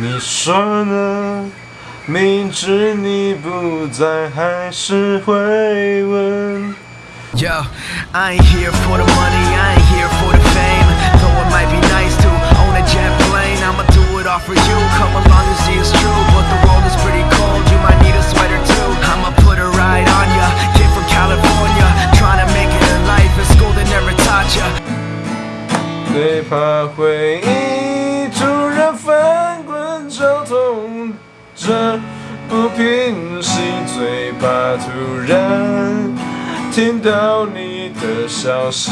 你说呢？明知你不在，还是会问。 Yo, I ain't here for the money, I ain't here for the fame. Though it might be nice to own a jet plane, I'ma do it all for you. Come along and see it's true, but the world is pretty cold. You might need a sweater too. I'ma put a ride on ya. Kid from California, trying to make it in life. In school they never taught ya. 最怕回忆 不平息，最怕突然听到你的消息。